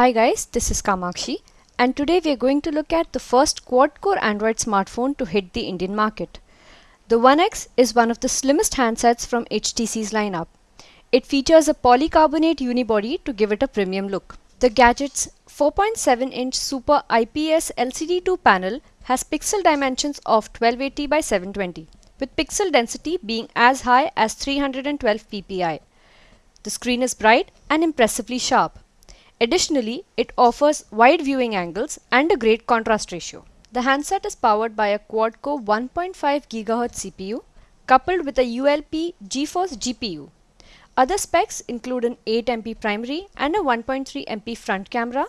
Hi guys, this is Kamakshi and today we are going to look at the first quad-core Android smartphone to hit the Indian market. The One X is one of the slimmest handsets from HTC's lineup. It features a polycarbonate unibody to give it a premium look. The gadget's 4.7-inch Super IPS LCD2 panel has pixel dimensions of 1280 by 720, with pixel density being as high as 312 ppi. The screen is bright and impressively sharp. Additionally, it offers wide viewing angles and a great contrast ratio. The handset is powered by a quad-core 1.5 GHz CPU coupled with a ULP GeForce GPU. Other specs include an 8 MP primary and a 1.3 MP front camera,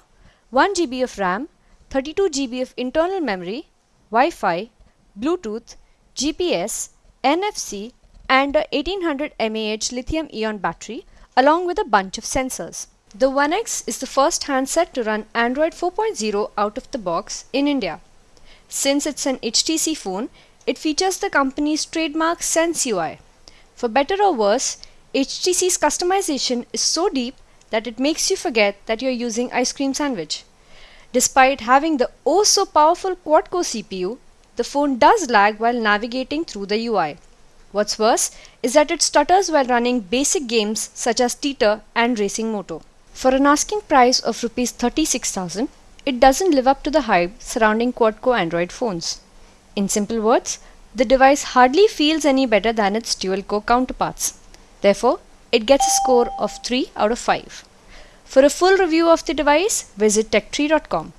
1 GB of RAM, 32 GB of internal memory, Wi-Fi, Bluetooth, GPS, NFC and a 1800 mAh lithium ion battery along with a bunch of sensors. The One X is the first handset to run Android 4.0 out of the box in India. Since it's an HTC phone, it features the company's trademark Sense UI. For better or worse, HTC's customization is so deep that it makes you forget that you're using ice cream sandwich. Despite having the oh so powerful quad-core CPU, the phone does lag while navigating through the UI. What's worse is that it stutters while running basic games such as Teeter and Racing Moto. For an asking price of Rs 36,000, it doesn't live up to the hype surrounding quad-core Android phones. In simple words, the device hardly feels any better than its dual-core counterparts. Therefore, it gets a score of 3 out of 5. For a full review of the device, visit techtree.com.